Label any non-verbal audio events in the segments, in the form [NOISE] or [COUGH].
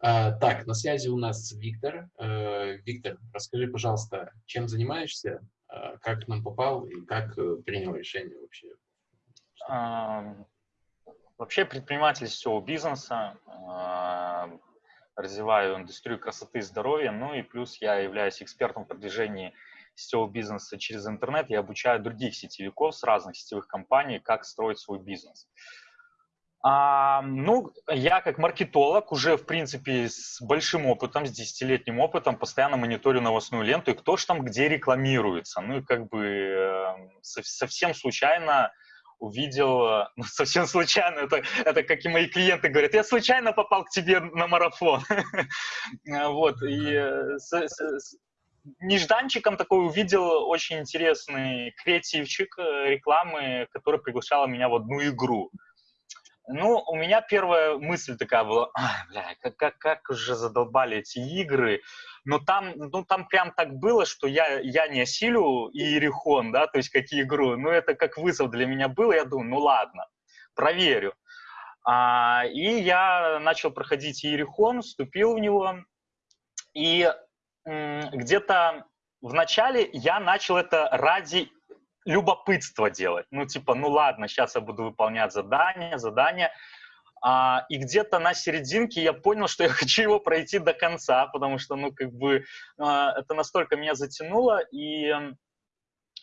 А, так, на связи у нас Виктор. А, Виктор, расскажи, пожалуйста, чем занимаешься, а, как к нам попал и как э, принял решение вообще? А, вообще предприниматель всего бизнеса, развиваю индустрию красоты и здоровья, ну и плюс я являюсь экспертом в продвижении сетевого бизнеса через интернет. Я обучаю других сетевиков с разных сетевых компаний, как строить свой бизнес. А, ну, я как маркетолог уже, в принципе, с большим опытом, с десятилетним опытом, постоянно мониторю новостную ленту и кто же там где рекламируется. Ну и как бы э, совсем случайно увидел, [LAUGHS] ну, совсем случайно, это, это как и мои клиенты говорят, я случайно попал к тебе на марафон. [LAUGHS] Вот, и э, нежданчиком такой увидел очень интересный креативчик э, рекламы, который приглашала меня в одну игру. Ну, у меня первая мысль такая была, бля, как, как, как уже задолбали эти игры. Но там, ну, там прям так было, что я, я не осилю Иерихон, да, то есть как игру. Ну, это как вызов для меня было. Я думаю, ну ладно, проверю. А, и я начал проходить Иерихон, вступил в него. И где-то в начале я начал это ради любопытства делать. Ну, типа, ну ладно, сейчас я буду выполнять задание, задание. А, и где-то на серединке я понял, что [LAUGHS] я хочу его пройти до конца, потому что, ну, как бы, а, это настолько меня затянуло, и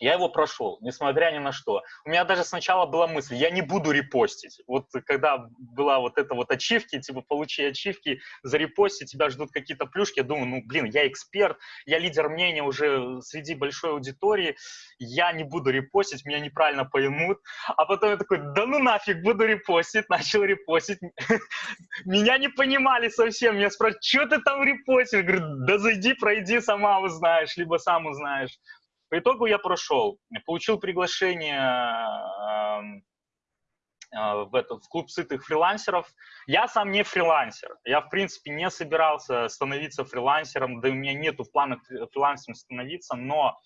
я его прошел, несмотря ни на что. У меня даже сначала была мысль, я не буду репостить. Вот когда была вот эта вот ачивки, типа получи ачивки, за репости тебя ждут какие-то плюшки, я думаю, ну блин, я эксперт, я лидер мнения уже среди большой аудитории, я не буду репостить, меня неправильно поймут. А потом я такой, да ну нафиг, буду репостить, [LAUGHS] начал репостить. [LAUGHS] Меня не понимали совсем, меня спрашивают, что ты там репостишь? Говорю, да зайди, пройди, сама узнаешь, либо сам узнаешь. По итогу я прошел, получил приглашение эм, э, в, этот, в клуб сытых фрилансеров. Я сам не фрилансер. Я, в принципе, не собирался становиться фрилансером, да у меня нету в планах фрилансером становиться, но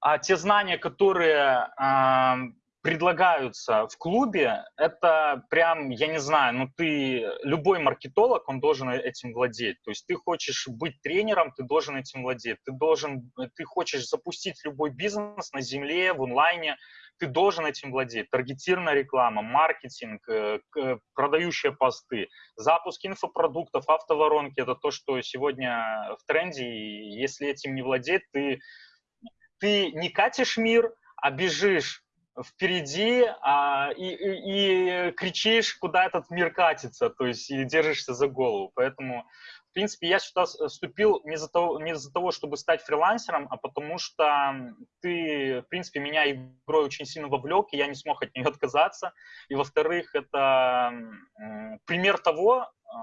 а, те знания, которые а, предлагаются в клубе, это прям, я не знаю, ну ты, любой маркетолог, он должен этим владеть. То есть ты хочешь быть тренером, ты должен этим владеть. Ты должен, ты хочешь запустить любой бизнес на земле, в онлайне, ты должен этим владеть. Таргетированная реклама, маркетинг, э, продающие посты, запуск инфопродуктов, автоворонки – это то, что сегодня в тренде. И если этим не владеть, ты, ты не катишь мир, а бежишь впереди а, и, и, и кричишь, куда этот мир катится, то есть и держишься за голову. Поэтому, в принципе, я сюда вступил не из-за того, не из-за того, чтобы стать фрилансером, а потому что ты, в принципе, меня игрой очень сильно вовлек, и я не смог от нее [LAUGHS] отказаться. И, во-вторых, это пример того, а,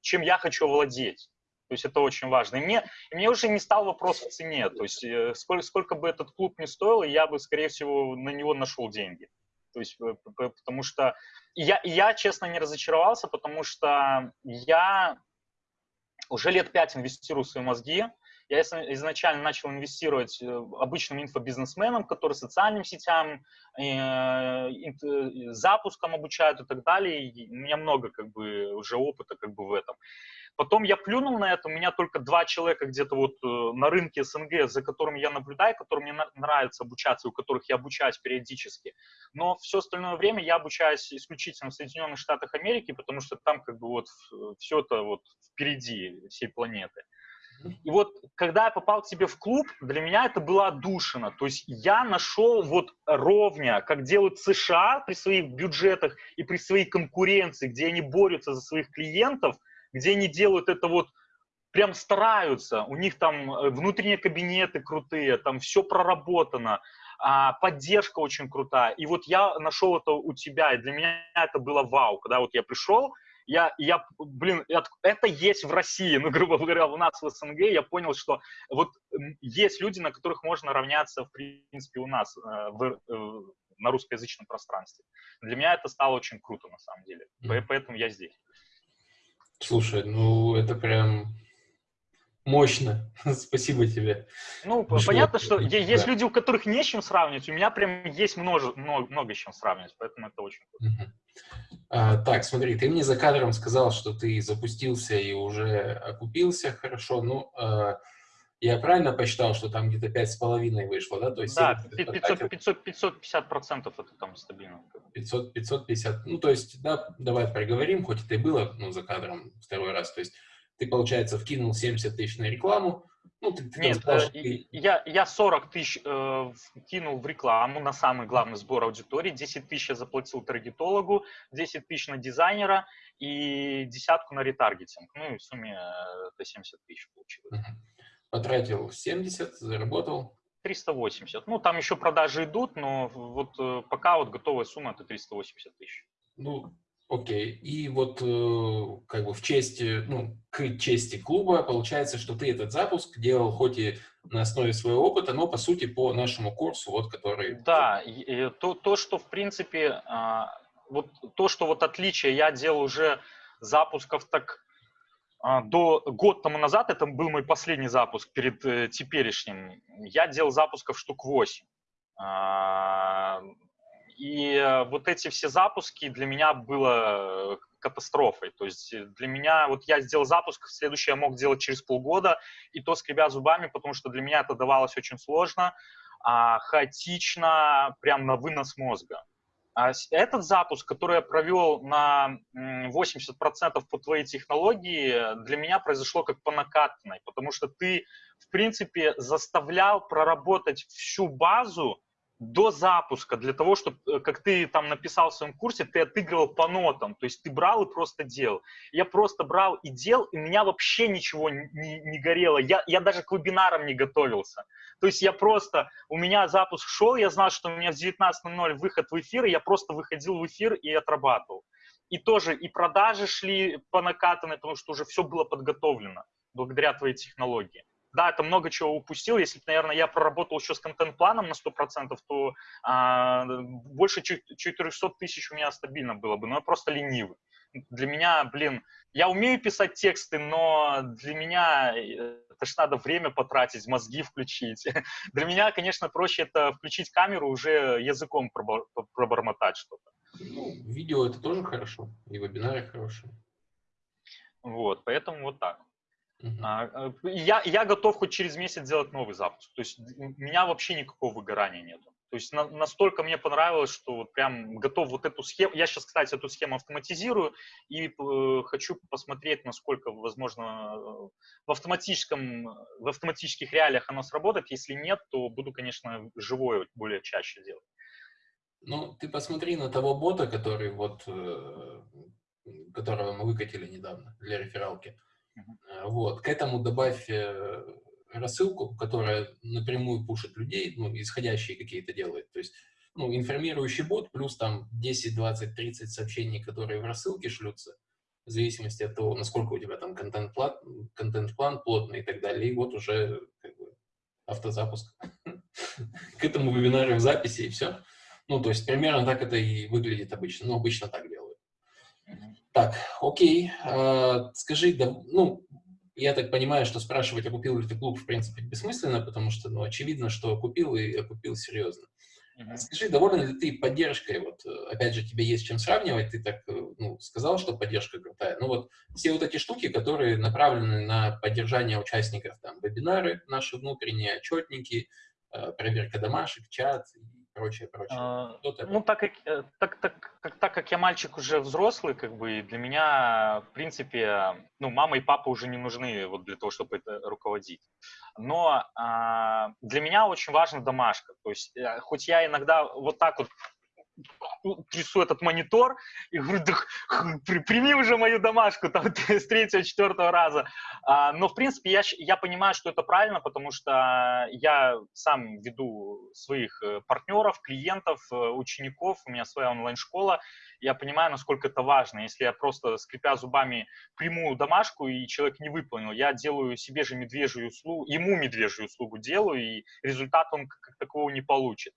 чем я хочу владеть. То есть это очень важно. И мне, и мне уже не стал вопрос в цене. То есть э, сколько, сколько бы этот клуб ни стоил, я бы, скорее всего, на него нашел деньги. То есть, э, потому что я, я, честно, не разочаровался, потому что я уже лет пять инвестирую в свои мозги. Я изначально начал инвестировать э, обычным инфобизнесменам, которые социальным сетям, запуском обучают и так далее. И у меня много как бы уже опыта как бы в этом. Потом я плюнул на это, у меня только два человека где-то вот э, на рынке СНГ, за которыми я наблюдаю, которым мне нравится обучаться, у которых я обучаюсь периодически. Но все остальное время я обучаюсь исключительно в Соединенных Штатах Америки, потому что там как бы вот все это вот впереди всей планеты. И вот, когда я попал к тебе в клуб, для меня это было отдушина. То есть я нашел вот ровня, как делают США при своих бюджетах и при своей конкуренции, где они борются за своих клиентов – где они делают это вот, прям стараются, у них там э, внутренние кабинеты крутые, там все проработано, а, поддержка очень крутая. И вот я нашел это у тебя, и для меня это было вау, когда вот я пришел, я, я, блин, это есть в России, ну, [LAUGHS] грубо говоря, у нас в СНГ, я понял, что вот есть люди, на которых можно равняться, в принципе, у нас э, в, э, на русскоязычном пространстве. Для меня это стало очень круто, на самом деле, поэтому я здесь. Слушай, ну это прям мощно. [LAUGHS] Спасибо тебе. Ну, Пришло. понятно, что да. есть люди, у которых не с чем сравнивать. У меня прям есть множе, много, много с чем сравнивать, поэтому это очень круто. Угу. А, так, смотри, ты мне за кадром сказал, что ты запустился и уже окупился хорошо. Ну, а, я правильно посчитал, что там где-то пять с половиной вышло, да? То есть да, 500, 500, 550 процентов это там стабильно. 500, 550, ну, то есть, да, давай проговорим, хоть это и было, ну, за кадром второй раз. То есть ты, получается, вкинул 70 тысяч на рекламу, ну, ты, ты Нет, сказал, э, ты... я, я 40 тысяч э, кинул в рекламу на самый главный сбор аудитории, 10 тысяч я заплатил таргетологу, 10 тысяч на дизайнера и десятку на ретаргетинг. Ну и в сумме э, это 70 тысяч получилось. Потратил 70, заработал? 380. Ну, там еще продажи идут, но вот э, пока вот готовая сумма это 380 тысяч. Ну, Окей. И вот э, как бы в честь, ну, к чести клуба получается, что ты этот запуск делал хоть и на основе своего опыта, но по сути по нашему курсу, вот который... Да, и то, то что в принципе, а, вот то, что вот отличие, я делал уже запусков так до год тому назад, это был мой последний запуск перед э, теперешним, я делал запусков штук 8. И э, вот эти все запуски для меня было катастрофой. То есть э, для меня, вот я сделал запуск, следующий я мог делать через полгода, и то скребя зубами, потому что для меня это давалось очень сложно, а, хаотично, прям на вынос мозга. А этот запуск, который я провел на 80% по твоей технологии, для меня произошло как по накатанной, потому что ты, в принципе, заставлял проработать всю базу, до запуска, для того, чтобы, э, как ты там написал в своем курсе, ты отыгрывал по нотам, то есть ты брал и просто делал. Я просто брал и делал, и меня вообще ничего не, не горело, я, я даже к вебинарам не готовился. То есть я просто, у меня запуск шел, я знал, что у меня в 19.00 выход в эфир, и я просто выходил в эфир и отрабатывал. И тоже и продажи шли по накатанной, потому что уже все было подготовлено благодаря твоей технологии да, это много чего упустил. Если бы, наверное, я проработал еще с контент-планом на 100%, то а, больше 400 тысяч у меня стабильно было бы, но я просто ленивый. Для меня, блин, я умею писать тексты, но для меня э, это ж надо время потратить, мозги включить. [LAUGHS] Для меня, конечно, проще это включить камеру, уже языком пробормотать что-то. Ну, видео это тоже хорошо, и вебинары хорошие. Вот, поэтому вот так. Uh-huh. Я, я готов хоть через месяц сделать новый запуск. То есть у меня вообще никакого выгорания нету. То есть на, настолько мне понравилось, что вот прям готов вот эту схему. Я сейчас, кстати, эту схему автоматизирую и э, хочу посмотреть, насколько возможно в автоматическом, в автоматических реалиях оно сработает. Если нет, то буду, конечно, живое более чаще делать. Ну, ты посмотри на того бота, который вот, э, которого мы выкатили недавно для рефералки. Э, вот. К этому добавь э, рассылку, которая напрямую пушит людей, ну, исходящие какие-то делает. То есть, ну, информирующий бот плюс там 10, 20, 30 сообщений, которые в рассылке шлются, в зависимости от того, насколько у тебя там контент-план, контент-план плотный и так далее. И вот уже как бы, автозапуск [LAUGHS] к этому вебинару в записи и все. Ну, то есть примерно так это и выглядит обычно. Ну, обычно так делают. Так, окей. А, скажи, да, ну, я так понимаю, что спрашивать, а купил ли ты клуб, в принципе, бессмысленно, потому что, ну, очевидно, что купил и купил серьезно. Скажи, доволен ли ты поддержкой? Вот, опять же, тебе есть чем сравнивать. Ты так, ну, сказал, что поддержка крутая. Ну вот все вот эти штуки, которые направлены на поддержание участников, там, вебинары наши внутренние, отчетники, э, проверка домашек, чат прочее, прочее. А, ну, так как, э, так, так, как, так как я мальчик уже взрослый, как бы, для меня, в принципе, ну, мама и папа уже не нужны вот для того, чтобы это руководить. Но а, для меня очень важна домашка. То есть, э, хоть я иногда вот так вот трясу этот монитор и говорю, да прими уже мою домашку там [LAUGHS] с третьего, четвертого раза. А, но, в принципе, я, я понимаю, что это правильно, потому что я сам веду своих э, партнеров, клиентов, э, учеников, у меня своя онлайн-школа, я понимаю, насколько это важно. Если я просто, скрипя зубами, приму домашку, и человек не выполнил, я делаю себе же медвежью услугу, ему медвежью услугу делаю, и результат он как такового не получит.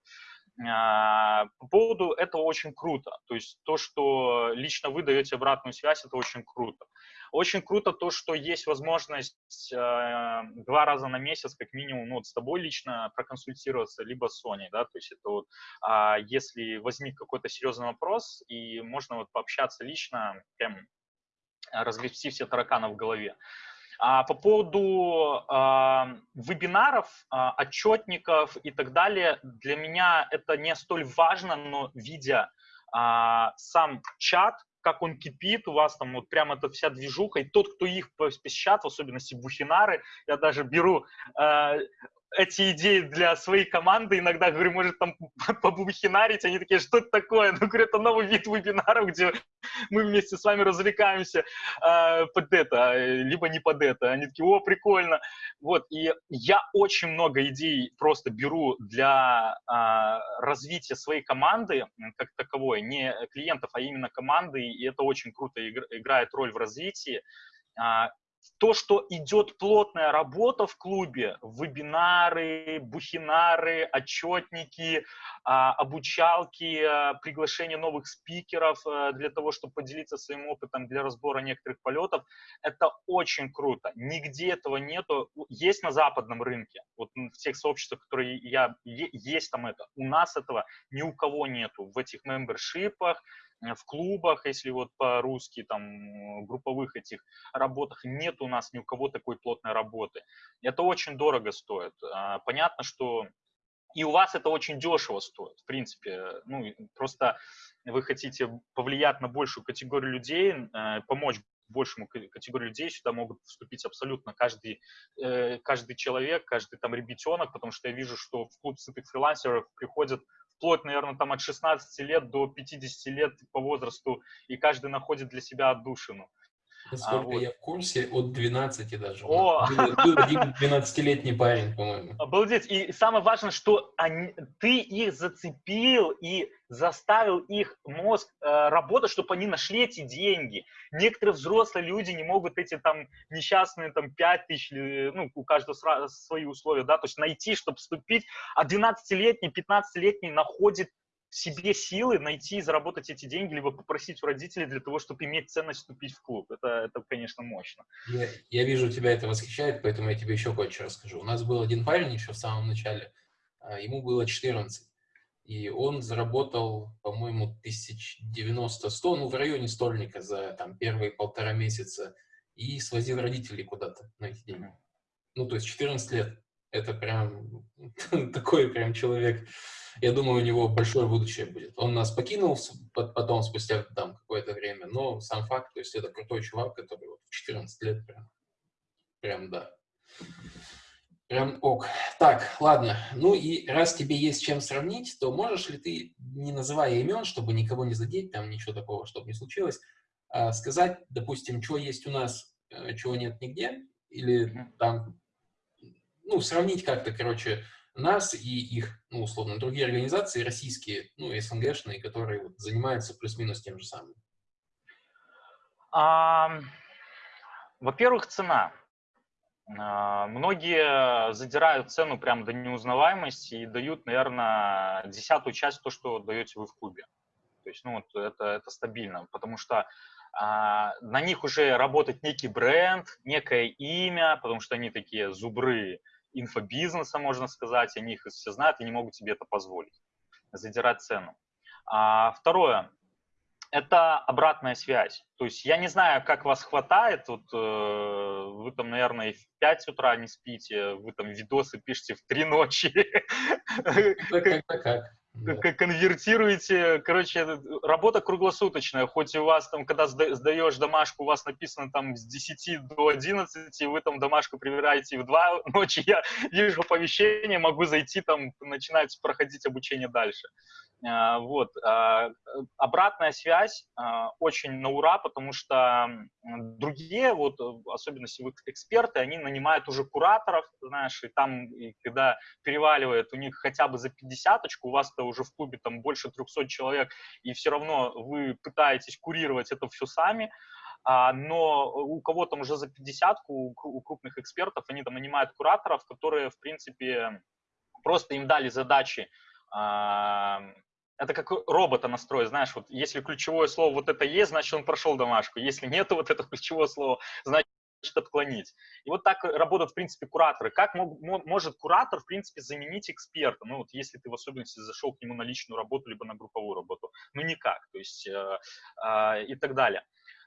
А, по поводу этого очень круто. То есть то, что лично вы даете обратную связь, это очень круто. Очень круто то, что есть возможность э, два раза на месяц, как минимум, ну, вот с тобой лично проконсультироваться, либо с Соней, да, то есть это вот, э, если возник какой-то серьезный вопрос, и можно вот пообщаться лично, прям разгрести все тараканы в голове. А по поводу э, вебинаров, э, отчетников и так далее, для меня это не столь важно, но видя э, сам чат, как он кипит, у вас там вот прям эта вся движуха, и тот, кто их посещает, в особенности бухинары, я даже беру э, эти идеи для своей команды, иногда говорю, может там [LAUGHS] побухинарить, они такие, что это такое? Ну, говорю, это новый вид вебинаров, где мы вместе с вами развлекаемся э, под это, либо не под это. Они такие, о, прикольно. Вот, и я очень много идей просто беру для э, развития своей команды, как таковой, не клиентов, а именно команды, и это очень круто играет роль в развитии. А, то, что идет плотная работа в клубе, вебинары, бухинары, отчетники, а, обучалки, а, приглашение новых спикеров э, для того, чтобы поделиться своим опытом для разбора некоторых полетов, это очень круто. Нигде этого нету. Есть на западном рынке, вот в тех сообществах, которые я, есть там это. У нас этого ни у кого нету в этих мембершипах, в клубах, если вот по-русски, там, групповых этих работах, нет у нас ни у кого такой плотной работы. Это очень дорого стоит. А, понятно, что и у вас это очень дешево стоит, в принципе. Ну, просто вы хотите повлиять на большую категорию людей, э, помочь большему категории людей сюда могут вступить абсолютно каждый, э, каждый человек, каждый там ребятенок, потому что я вижу, что в клуб сытых фрилансеров приходят вплоть, наверное, там от 16 лет до 50 лет по возрасту, и каждый находит для себя отдушину. Насколько а, вот. я в курсе, от 12 даже. О! Был, один 12-летний парень, по-моему. Обалдеть. И самое важное, что они, ты их зацепил и заставил их мозг э, работать, чтобы они нашли эти деньги. Некоторые взрослые люди не могут эти там несчастные там 5 тысяч, ну, у каждого свои условия, да, то есть найти, чтобы вступить, а 12-летний, 15-летний находит себе силы найти и заработать эти деньги, либо попросить у родителей для того, чтобы иметь ценность вступить в клуб. Это, это конечно, мощно. Я, я вижу, тебя это восхищает, поэтому я тебе еще кое-что расскажу. У нас был один парень еще в самом начале, а, ему было 14, и он заработал, по-моему, тысяч 90-100, ну, в районе стольника за там первые полтора месяца, и свозил родителей куда-то на эти деньги. Ну, то есть 14 лет. Это прям [LAUGHS] такой прям человек я думаю, у него большое будущее будет. Он нас покинул потом, спустя там какое-то время, но сам факт, то есть это крутой чувак, который вот в 14 лет прям, прям да. Прям ок. Так, ладно. Ну и раз тебе есть чем сравнить, то можешь ли ты, не называя имен, чтобы никого не задеть, там ничего такого, чтобы не случилось, а, сказать, допустим, что есть у нас, э, чего нет нигде, или там, ну, сравнить как-то, короче, нас и их, ну, условно, другие организации российские, ну, СНГшные, которые вот, занимаются плюс-минус тем же самым? А, Во-первых, цена. А, многие задирают цену прям до неузнаваемости и дают, наверное, десятую часть то, что даете вы в клубе. То есть, ну, вот это, это стабильно, потому что а, на них уже работает некий бренд, некое имя, потому что они такие зубры, инфобизнеса, можно сказать, они их все знают и не могут себе это позволить, задирать цену. А, второе, это обратная связь. То есть я не знаю, как вас хватает, вот, э, вы там, наверное, в 5 утра не спите, вы там видосы пишете в 3 ночи. Как, как, как конвертируете, короче, работа круглосуточная, хоть у вас там, когда сдаешь домашку, у вас написано там с 10 до 11, и вы там домашку проверяете в 2 [LAUGHS] ночи, я вижу оповещение, могу зайти там, начинать проходить обучение дальше. А, вот. А, обратная связь а, очень на ура, потому что другие, вот, особенно если вы эксперты, они нанимают уже кураторов, знаешь, и там, и когда переваливает у них хотя бы за 50 у вас-то уже в клубе там больше 300 человек, и все равно вы пытаетесь курировать это все сами, но у кого там уже за 50 у, у крупных экспертов, они там нанимают кураторов, которые, в принципе, просто им дали задачи это как робота настроить, знаешь, вот если ключевое слово вот это есть, значит он прошел домашку, если нет вот этого ключевого слова, значит отклонить. И вот так работают, в принципе, кураторы. Как мог, может куратор, в принципе, заменить эксперта? Ну, вот если ты в особенности зашел к нему на личную работу, либо на групповую работу. Ну, никак. То есть, э, э, и так далее.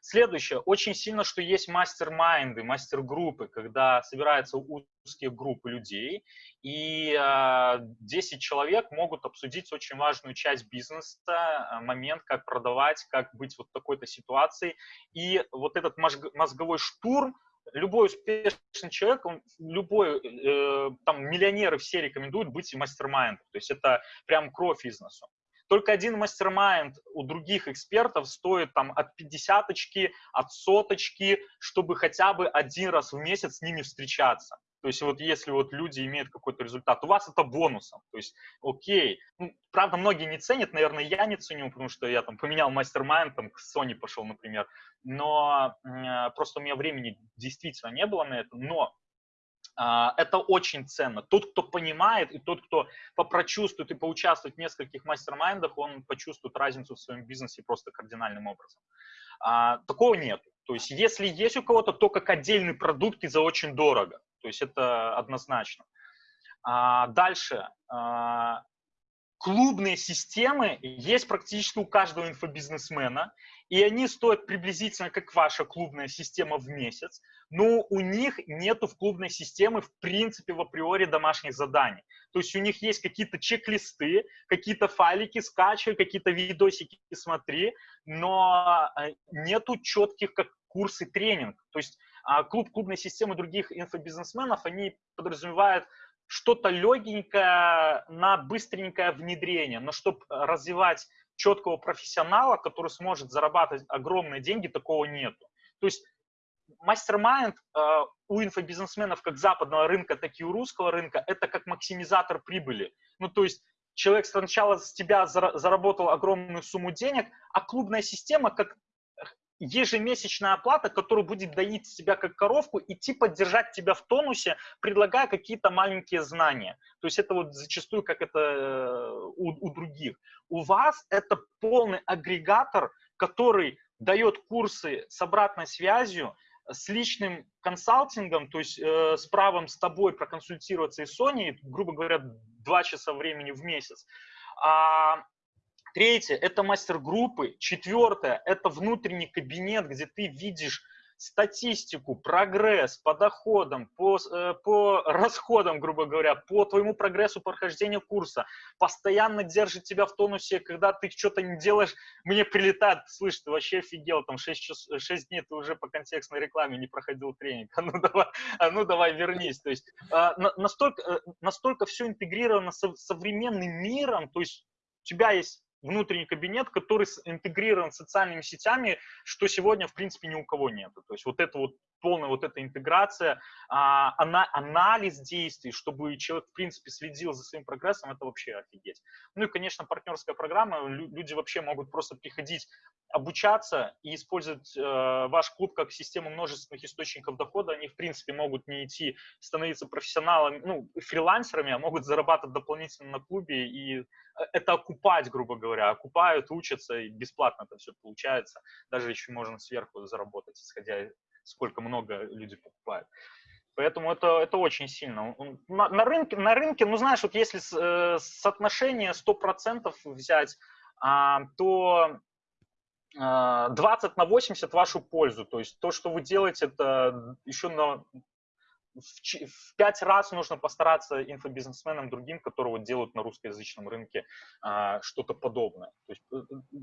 Следующее. Очень сильно, что есть мастер-майнды, мастер-группы, когда собираются узкие группы людей, и э, 10 человек могут обсудить очень важную часть бизнеса, э, момент, как продавать, как быть вот в такой-то ситуации. И вот этот мозговой штурм, любой успешный человек, он, любой, э, там, миллионеры все рекомендуют быть mastermind ом. То есть это прям кровь бизнесу. Только один mastermind у других экспертов стоит там от 50 от соточки, чтобы хотя бы один раз в месяц с ними встречаться. То есть вот если вот люди имеют какой-то результат, у вас это бонусом. То есть, окей. Ну, правда, многие не ценят, наверное, я не ценю, потому что я там поменял mastermind, там к Sony пошел, например. Но э, просто у меня времени действительно не было на это. Но это очень ценно. Тот, кто понимает, и тот, кто попрочувствует и поучаствует в нескольких мастер-майндах, он почувствует разницу в своем бизнесе просто кардинальным образом. А, такого нет. То есть, если есть у кого-то, то как отдельный продукт и за очень дорого. То есть, это однозначно. А, дальше. Клубные системы есть практически у каждого инфобизнесмена, и они стоят приблизительно как ваша клубная система в месяц, но у них нету в клубной системе в принципе в априори домашних заданий. То есть у них есть какие-то чек-листы, какие-то файлики скачивай, какие-то видосики смотри, но э, нету четких как курсы тренинг. То есть а, клуб клубной системы других инфобизнесменов, они подразумевают что-то легенькое на быстренькое внедрение, но чтобы развивать четкого профессионала, который сможет зарабатывать огромные деньги, такого нету. То есть мастер-майнд э, у инфобизнесменов как западного рынка, так и у русского рынка это как максимизатор прибыли. Ну, то есть человек сначала с тебя заработал огромную сумму денег, а клубная система как ежемесячная оплата, которая будет доить себя как коровку, идти поддержать тебя в тонусе, предлагая какие-то маленькие знания. То есть это вот зачастую как это э, у, у других. У вас это полный агрегатор, который дает курсы с обратной связью, с личным консалтингом, то есть э, с правом с тобой проконсультироваться и Sony, грубо говоря, два часа времени в месяц. А Третье – это мастер-группы. Четвертое – это внутренний кабинет, где ты видишь статистику, прогресс по доходам, по, э, по [LAUGHS] расходам, грубо говоря, по твоему прогрессу прохождения курса, постоянно держит тебя в тонусе, когда ты что-то не делаешь, мне прилетает, слышь, ты вообще офигел, там 6, час, 6 дней ты уже по контекстной рекламе не проходил тренинг, а ну [LAUGHS] давай, а ну давай вернись. То есть а, настолько, э, настолько все интегрировано с современным миром, то есть у тебя есть внутренний кабинет, который интегрирован с социальными сетями, что сегодня, в принципе, ни у кого нет. То есть вот это вот полная вот эта интеграция, а, анализ действий, чтобы человек, в принципе, следил за своим прогрессом, это вообще офигеть. Ну и, конечно, партнерская программа, люди вообще могут просто приходить обучаться и использовать э, ваш клуб как систему множественных источников дохода. Они, в принципе, могут не идти становиться профессионалами, ну, фрилансерами, а могут зарабатывать дополнительно на клубе и э, это окупать, грубо говоря. Окупают, учатся, и бесплатно это все получается. Даже еще можно сверху заработать, исходя сколько много люди покупают. Поэтому это, это очень сильно. На, на, рынке, на рынке, ну знаешь, вот если с, э, соотношение 100% взять, а, то 20 а, на 80 в вашу пользу. То есть то, что вы делаете, это еще на, в, в 5 раз нужно постараться инфобизнесменам другим, которые вот делают на русскоязычном рынке а, что-то подобное. То есть, э, э,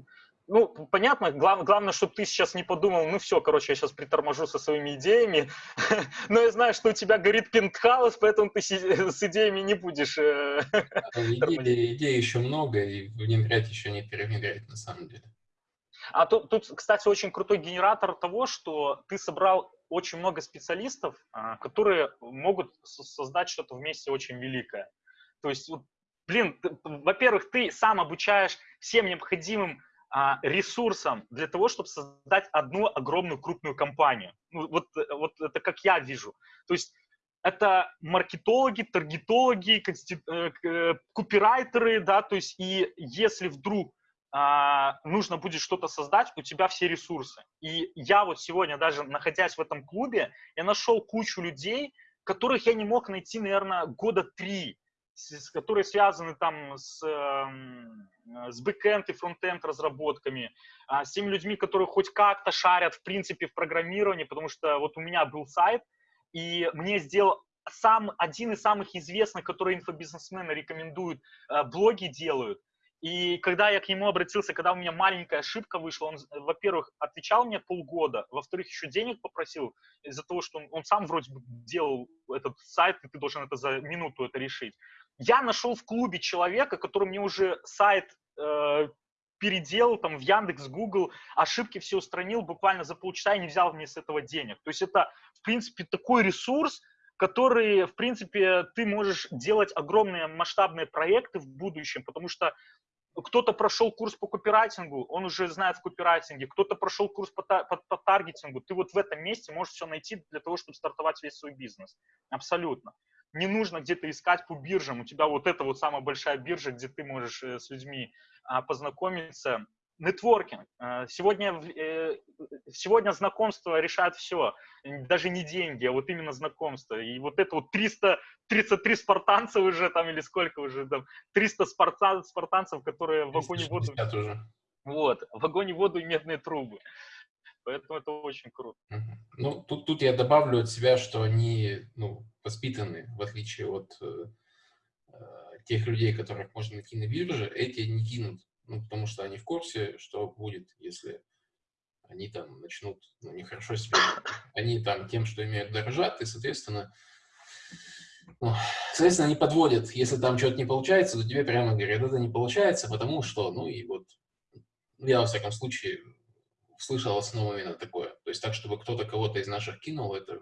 ну, понятно, глав, главное, чтобы ты сейчас не подумал, ну все, короче, я сейчас приторможу со своими идеями, [LAUGHS] но я знаю, что у тебя горит пентхаус, поэтому ты с идеями не будешь э, [LAUGHS] Идей, идей еще много, и внедрять еще не перевнедрять на самом деле. А тут, тут, кстати, очень крутой генератор того, что ты собрал очень много специалистов, а, которые могут создать что-то вместе очень великое. То есть, блин, во-первых, ты сам обучаешь всем необходимым а, ресурсам для того, чтобы создать одну огромную крупную компанию. Ну, вот, вот это как я вижу. То есть это маркетологи, таргетологи, э, э, копирайтеры, да, то есть и если вдруг нужно будет что-то создать, у тебя все ресурсы. И я вот сегодня даже находясь в этом клубе, я нашел кучу людей, которых я не мог найти, наверное, года три, с, которые связаны там с, э, с бэкэнд и фронтенд разработками, э, с теми людьми, которые хоть как-то шарят, в принципе, в программировании, потому что вот у меня был сайт, и мне сделал сам один из самых известных, которые инфобизнесмены рекомендуют, э, блоги делают. И когда я к нему обратился, когда у меня маленькая ошибка вышла, он, во-первых, отвечал мне полгода, во-вторых, еще денег попросил из-за того, что он, он сам вроде бы делал этот сайт, и ты должен это за минуту это решить. Я нашел в клубе человека, который мне уже сайт э, переделал там в Яндекс, Google, ошибки все устранил буквально за полчаса и не взял мне с этого денег. То есть это, в принципе, такой ресурс, который, в принципе, ты можешь делать огромные масштабные проекты в будущем, потому что кто-то прошел курс по копирайтингу, он уже знает в копирайтинге, кто-то прошел курс по, по, по таргетингу, ты вот в этом месте можешь все найти для того, чтобы стартовать весь свой бизнес. Абсолютно не нужно где-то искать по биржам. У тебя вот это вот самая большая биржа, где ты можешь э, с людьми а, познакомиться. Нетворкинг. Э, сегодня, э, сегодня знакомство решает все. Даже не деньги, а вот именно знакомство. И вот это вот 300, 33 спартанца уже там, или сколько уже там, 300 спартан, спартанцев, которые в вагоне воду... Уже. Вот, в вагоне воду и медные трубы. Поэтому это очень круто. Ну, тут, тут я добавлю от себя, что они ну, воспитаны, в отличие от э, э, тех людей, которых можно найти на бирже, эти не кинут, ну, потому что они в курсе, что будет, если они там начнут ну, нехорошо себя. Они там тем, что имеют, дорожат, и, соответственно, ну, соответственно, они подводят. Если там что-то не получается, то тебе прямо говорят, это не получается, потому что, ну, и вот я, во всяком случае, слышал в основном именно такое. То есть так, чтобы кто-то кого-то из наших кинул, это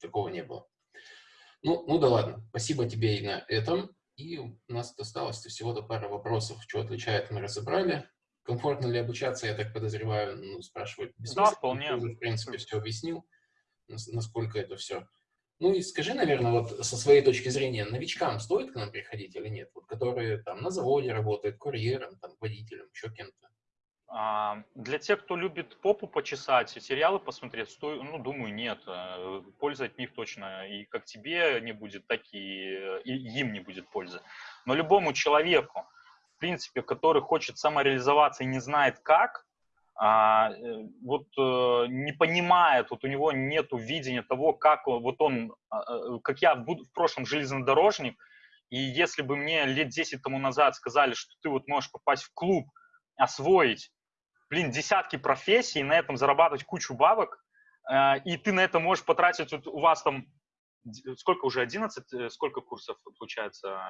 такого не было. Ну, ну да ладно. Спасибо тебе и на этом. И у нас осталось всего-то пара вопросов. Что отличает, мы разобрали. Комфортно ли обучаться, я так подозреваю, ну, спрашивать Да, вполне. Ты в принципе, все объяснил, насколько это все. Ну и скажи, наверное, вот со своей точки зрения, новичкам стоит к нам приходить или нет? Вот которые там на заводе работают, курьером, там, водителем, еще кем-то. А, для тех, кто любит попу почесать, сериалы посмотреть, сто... ну, думаю, нет. Э, пользы от них точно и как тебе не будет, так и, и им не будет пользы. Но любому человеку, в принципе, который хочет самореализоваться и не знает как, а, э, вот э, не понимает, вот у него нет видения того, как вот он, а, как я в, в прошлом железнодорожник, и если бы мне лет 10 тому назад сказали, что ты вот можешь попасть в клуб, освоить блин, десятки профессий, на этом зарабатывать кучу бабок, э, и ты на это можешь потратить, вот у вас там, сколько уже, 11, э, сколько курсов получается?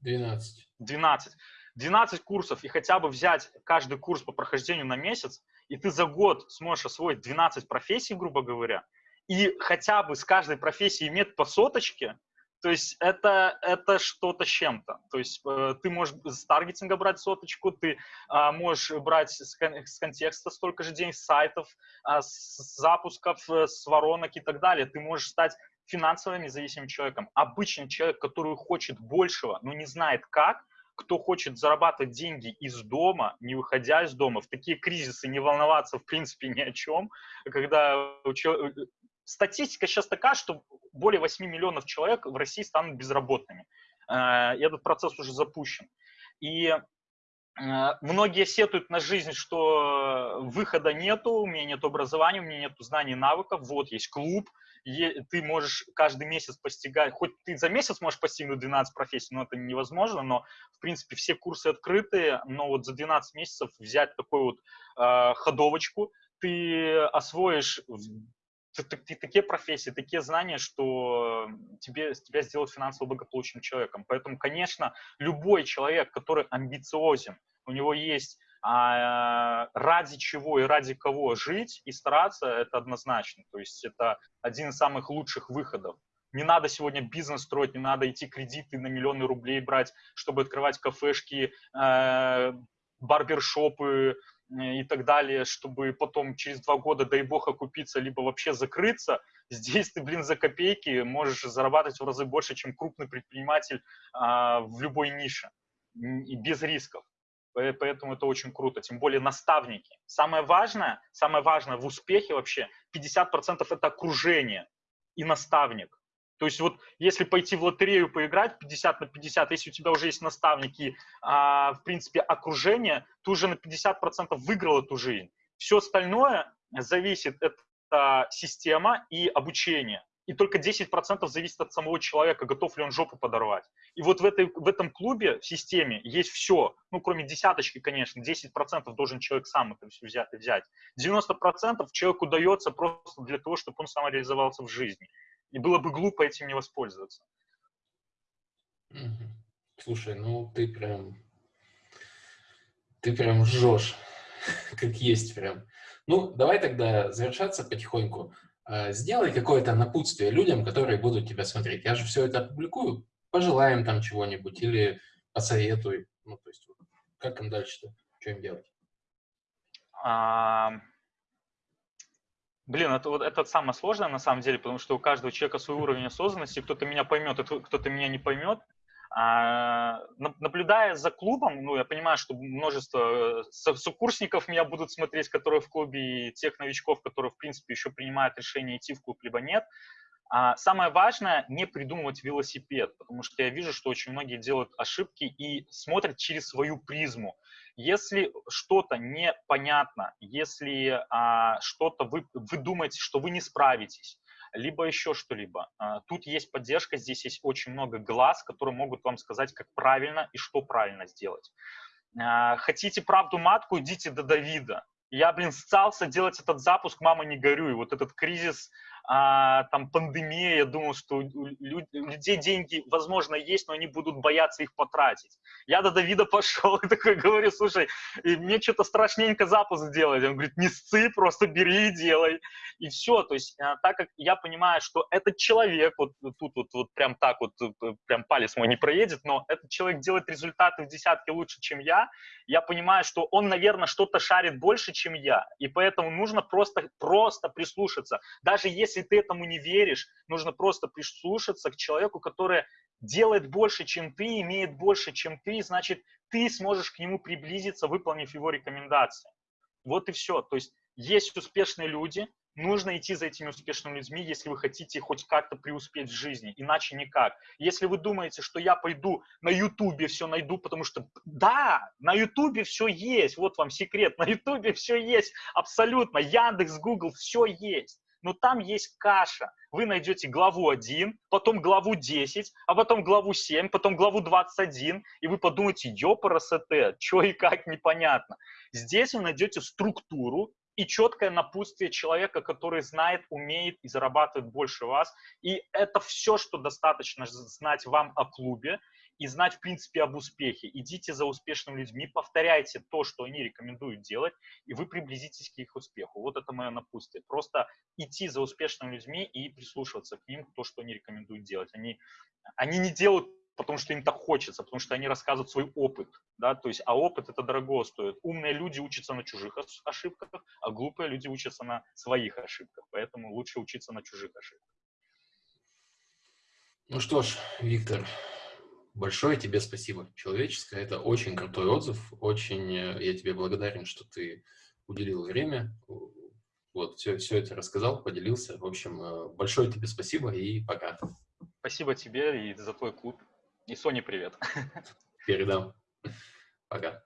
12. 12. 12 курсов, и хотя бы взять каждый курс по прохождению на месяц, и ты за год сможешь освоить 12 профессий, грубо говоря, и хотя бы с каждой профессии иметь по соточке, то есть это, это что-то с чем-то. То есть э, ты можешь с таргетинга брать соточку, ты э, можешь брать с, кон с контекста столько же денег, с сайтов, э, с запусков, э, с воронок и так далее. Ты можешь стать финансово независимым человеком. Обычный человек, который хочет большего, но не знает как, кто хочет зарабатывать деньги из дома, не выходя из дома, в такие кризисы не волноваться в принципе ни о чем, когда статистика сейчас такая, что более 8 миллионов человек в России станут безработными. Э, и этот процесс уже запущен. И э, многие сетуют на жизнь, что выхода нету, у меня нет образования, у меня нет знаний и навыков, вот есть клуб, ты можешь каждый месяц постигать, хоть ты за месяц можешь постигнуть 12 профессий, но это невозможно, но, в принципе, все курсы открыты, но вот за 12 месяцев взять такую вот э, ходовочку, ты освоишь такие профессии, такие знания, что тебе, тебя сделают финансово благополучным человеком. Поэтому, конечно, любой человек, который амбициозен, у него есть а, ради чего и ради кого жить и стараться, это однозначно. То есть это один из самых лучших выходов. Не надо сегодня бизнес строить, не надо идти кредиты на миллионы рублей брать, чтобы открывать кафешки, э, барбершопы, и так далее, чтобы потом через два года, дай бог, окупиться, либо вообще закрыться, [LAUGHS] здесь ты, блин, за копейки можешь зарабатывать в разы больше, чем крупный предприниматель а, в любой нише, и без рисков. Поэтому это очень круто, тем более наставники. Самое важное, самое важное в успехе вообще, 50% это окружение и наставник. То есть вот если пойти в лотерею поиграть 50 на 50, если у тебя уже есть наставники, а, в принципе, окружение, ты уже на 50% выиграл эту жизнь. Все остальное зависит, это система и обучение и только 10% зависит от самого человека, готов ли он жопу подорвать. И вот в, этой, в этом клубе, в системе, есть все, ну, кроме десяточки, конечно, 10% должен человек сам это все взять. взять. 90% человеку дается просто для того, чтобы он самореализовался в жизни. И было бы глупо этим не воспользоваться. Слушай, ну ты прям, ты прям жжешь, [LAUGHS] как есть прям. Ну, давай тогда завершаться потихоньку. Э, сделай какое-то напутствие людям, которые будут тебя смотреть. Я же все это опубликую, пожелаем там чего-нибудь или посоветуй. Ну, то есть, как им дальше-то, что им делать? Блин, это, вот, это самое сложное на самом деле, потому что у каждого человека свой уровень осознанности, кто-то меня поймет, кто-то меня не поймет. А, наблюдая за клубом, ну, я понимаю, что множество э, сокурсников меня будут смотреть, которые в клубе, и тех новичков, которые, в принципе, еще принимают решение идти в клуб, либо нет. А самое важное – не придумывать велосипед, потому что я вижу, что очень многие делают ошибки и смотрят через свою призму. Если что-то непонятно, если а, что-то вы, вы думаете, что вы не справитесь, либо еще что-либо. А, тут есть поддержка, здесь есть очень много глаз, которые могут вам сказать, как правильно и что правильно сделать. А, хотите правду матку, идите до Давида. Я, блин, стался делать этот запуск «Мама, не горюй». Вот этот кризис а, там пандемия, я думал, что у людей деньги, возможно, есть, но они будут бояться их потратить. Я до Давида [LAUGHS] пошел и такой говорю, слушай, мне что-то страшненько запуск делать. Он говорит, не сцы, просто бери и делай. И все, то есть а, так как я понимаю, что этот человек, вот тут вот, вот прям так вот, э, прям палец мой не проедет, но этот человек делает результаты в десятки лучше, чем я, я понимаю, что он, наверное, что-то шарит больше, чем я. И поэтому нужно просто, просто прислушаться. Даже если если ты этому не веришь, нужно просто прислушаться к человеку, который делает больше, чем ты, имеет больше, чем ты, значит, ты сможешь к нему приблизиться, выполнив его рекомендации. Вот и все. То есть есть успешные люди, нужно идти за этими успешными людьми, если вы хотите хоть как-то преуспеть в жизни, иначе никак. Если вы думаете, что я пойду на Ютубе все найду, потому что да, на Ютубе все есть, вот вам секрет, на Ютубе все есть абсолютно, Яндекс, Google, все есть но там есть каша. Вы найдете главу 1, потом главу 10, а потом главу 7, потом главу 21, и вы подумаете, ёпарасете, что и как непонятно. Здесь вы найдете структуру и четкое напутствие человека, который знает, умеет и зарабатывает больше вас. И это все, что достаточно знать вам о клубе и знать, в принципе, об успехе. Идите за успешными людьми, повторяйте то, что они рекомендуют делать, и вы приблизитесь к их успеху. Вот это мое напутствие. Просто идти за успешными людьми и прислушиваться к ним, то, что они рекомендуют делать. Они, они не делают потому что им так хочется, потому что они рассказывают свой опыт, да, то есть, а опыт это дорого стоит. Умные люди учатся на чужих ошибках, а глупые люди учатся на своих ошибках, поэтому лучше учиться на чужих ошибках. Ну что ж, Виктор, Большое тебе спасибо. Человеческое – это очень крутой отзыв. Очень э, я тебе благодарен, что ты уделил время. Вот, все, все это рассказал, поделился. В общем, э, большое тебе спасибо и пока. Спасибо тебе и за твой клуб. И Соне привет. Передам. Пока.